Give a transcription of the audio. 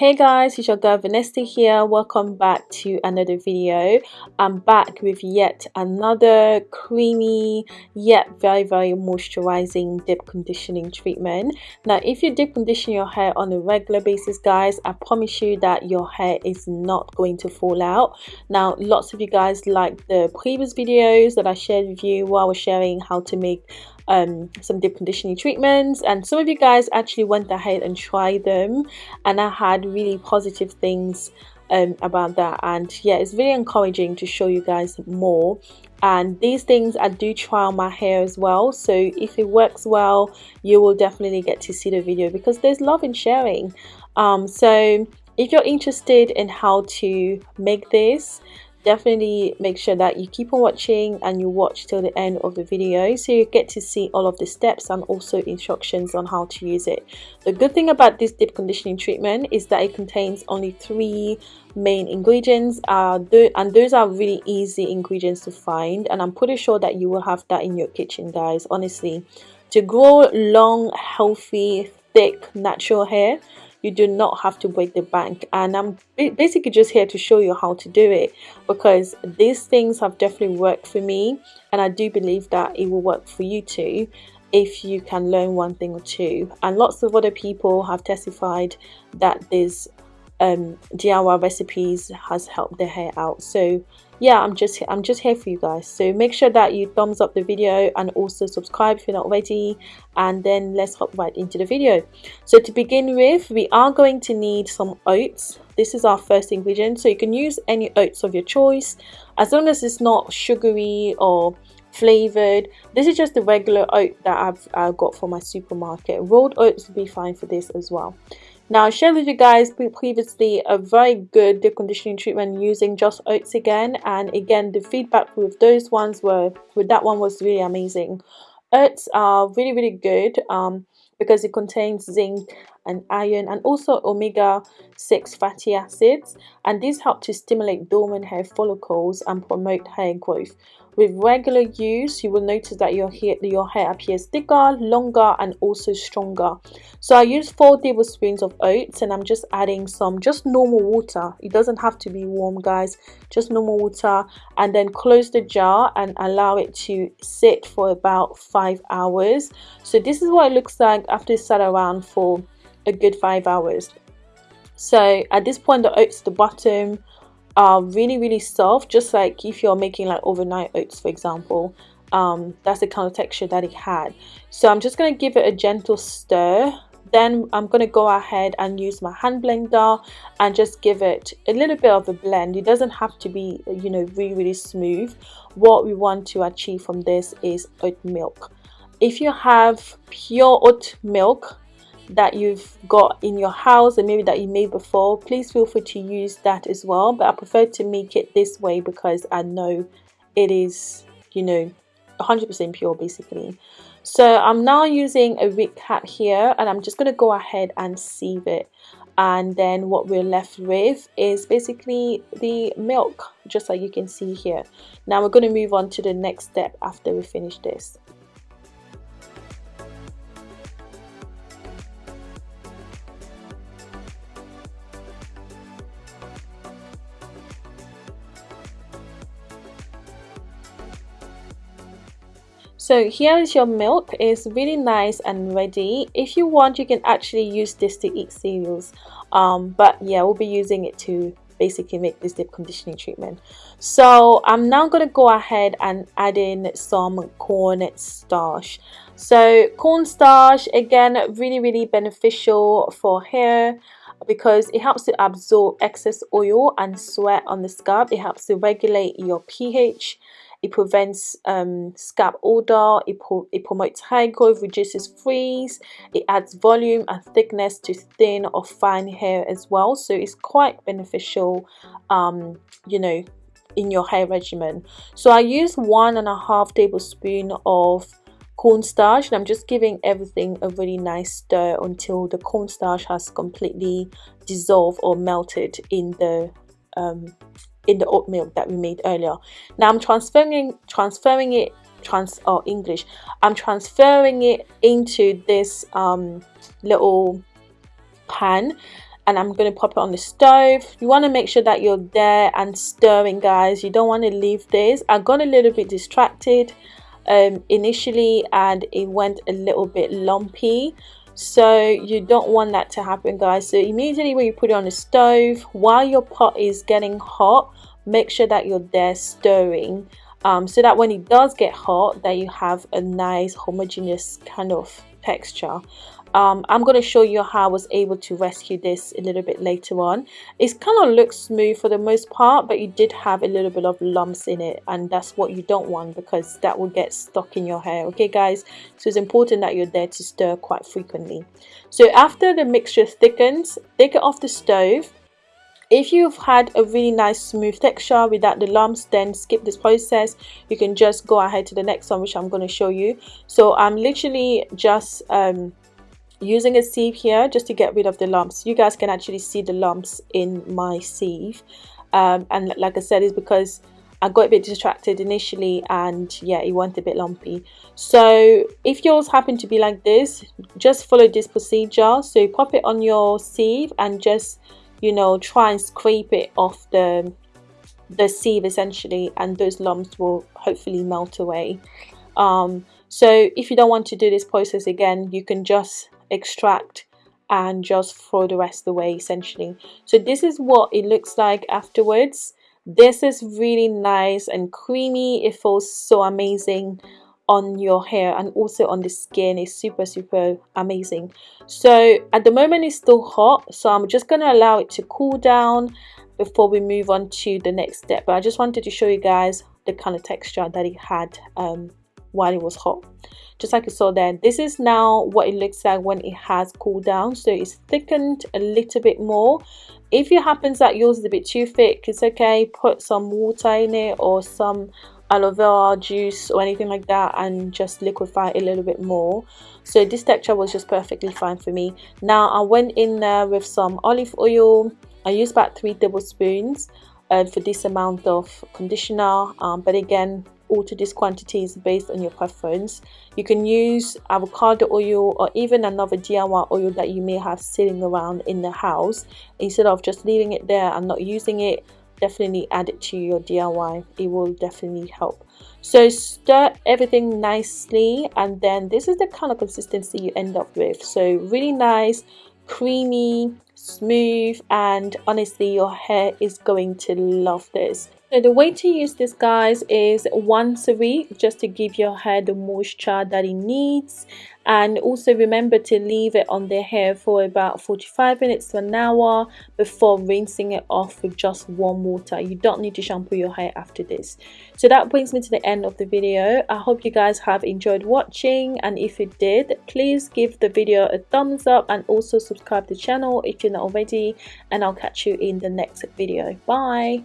Hey guys, it's your girl Vanessa here. Welcome back to another video. I'm back with yet another creamy yet very very moisturizing deep conditioning treatment. Now if you deep condition your hair on a regular basis guys, I promise you that your hair is not going to fall out. Now lots of you guys like the previous videos that I shared with you while I was sharing how to make um, some deep conditioning treatments. And some of you guys actually went ahead and tried them. And I had really positive things um, about that. And yeah it's really encouraging to show you guys more. And these things I do try on my hair as well. So if it works well you will definitely get to see the video because there's love in sharing. Um, so if you're interested in how to make this definitely make sure that you keep on watching and you watch till the end of the video so you get to see all of the steps and also instructions on how to use it. The good thing about this deep conditioning treatment is that it contains only three main ingredients uh, and those are really easy ingredients to find and i'm pretty sure that you will have that in your kitchen guys honestly. To grow long healthy thick natural hair you do not have to break the bank. And i'm basically just here to show you how to do it because these things have definitely worked for me and i do believe that it will work for you too if you can learn one thing or two. And lots of other people have testified that this um, DIY recipes has helped their hair out. So yeah i'm just i'm just here for you guys. So make sure that you thumbs up the video and also subscribe if you're not already. And then let's hop right into the video. So to begin with we are going to need some oats. This is our first ingredient. So you can use any oats of your choice. As long as it's not sugary or flavored. This is just the regular oat that i've got for my supermarket. Rolled oats would be fine for this as well now, I shared with you guys previously a very good deep conditioning treatment using just oats again. And again, the feedback with those ones were, with that one was really amazing. Oats are really, really good um, because it contains zinc and iron and also omega-6 fatty acids. And these help to stimulate dormant hair follicles and promote hair growth. With regular use, you will notice that your hair, your hair appears thicker, longer, and also stronger. So I use 4 tablespoons of oats and I'm just adding some just normal water. It doesn't have to be warm, guys. Just normal water and then close the jar and allow it to sit for about 5 hours. So this is what it looks like after it's sat around for a good 5 hours. So at this point the oats at the bottom are really really soft just like if you're making like overnight oats for example. Um, that's the kind of texture that it had. So I'm just going to give it a gentle stir. Then I'm going to go ahead and use my hand blender and just give it a little bit of a blend. It doesn't have to be you know really really smooth. What we want to achieve from this is oat milk. If you have pure oat milk that you've got in your house and maybe that you made before please feel free to use that as well. But I prefer to make it this way because I know it is you know 100% pure basically. So I'm now using a wig cap here and I'm just going to go ahead and sieve it. And then what we're left with is basically the milk just like you can see here. Now we're going to move on to the next step after we finish this so here is your milk. It's really nice and ready. If you want you can actually use this to eat cereals. Um, but yeah we'll be using it to basically make this deep conditioning treatment. So I'm now going to go ahead and add in some corn starch. So corn starch again really really beneficial for hair because it helps to absorb excess oil and sweat on the scalp. It helps to regulate your pH it prevents um, scalp odor, it, pro it promotes hair growth, reduces frizz, it adds volume and thickness to thin or fine hair as well. So it's quite beneficial, um, you know, in your hair regimen. So I use one and a half tablespoon of cornstarch and I'm just giving everything a really nice stir until the cornstarch has completely dissolved or melted in the um, in the oat milk that we made earlier. Now i'm transferring transferring it trans or english. I'm transferring it into this um, little pan and I'm going to pop it on the stove. You want to make sure that you're there and stirring guys. You don't want to leave this. I got a little bit distracted um, initially and it went a little bit lumpy so you don't want that to happen guys. So immediately when you put it on the stove while your pot is getting hot make sure that you're there stirring um, so that when it does get hot that you have a nice homogeneous kind of texture um, I'm going to show you how I was able to rescue this a little bit later on. It kind of looks smooth for the most part, but you did have a little bit of lumps in it, and that's what you don't want because that will get stuck in your hair. Okay, guys? So it's important that you're there to stir quite frequently. So after the mixture thickens, take it off the stove. If you've had a really nice smooth texture without the lumps, then skip this process. You can just go ahead to the next one, which I'm going to show you. So I'm literally just um, using a sieve here just to get rid of the lumps. You guys can actually see the lumps in my sieve. Um, and like I said it's because I got a bit distracted initially and yeah it went a bit lumpy. So if yours happen to be like this just follow this procedure. So pop it on your sieve and just you know try and scrape it off the the sieve essentially and those lumps will hopefully melt away. Um, so if you don't want to do this process again you can just extract and just throw the rest away essentially. So this is what it looks like afterwards. This is really nice and creamy. It feels so amazing on your hair and also on the skin. It's super super amazing. So at the moment it's still hot so I'm just going to allow it to cool down before we move on to the next step. But I just wanted to show you guys the kind of texture that it had um, while it was hot. Just like you saw there this is now what it looks like when it has cooled down so it's thickened a little bit more. If it happens that yours is a bit too thick it's okay. Put some water in it or some aloe vera juice or anything like that and just liquefy it a little bit more. So this texture was just perfectly fine for me. Now i went in there with some olive oil. I used about three tablespoons uh, for this amount of conditioner um, but again alter these quantities based on your preference. You can use avocado oil or even another DIY oil that you may have sitting around in the house. Instead of just leaving it there and not using it, definitely add it to your DIY. It will definitely help. So stir everything nicely and then this is the kind of consistency you end up with. So really nice, creamy, smooth and honestly your hair is going to love this. So the way to use this guys is once a week just to give your hair the moisture that it needs. And also remember to leave it on the hair for about 45 minutes to an hour before rinsing it off with just warm water. You don't need to shampoo your hair after this. So that brings me to the end of the video. I hope you guys have enjoyed watching. And if you did please give the video a thumbs up and also subscribe to the channel if you're not already. And i'll catch you in the next video. Bye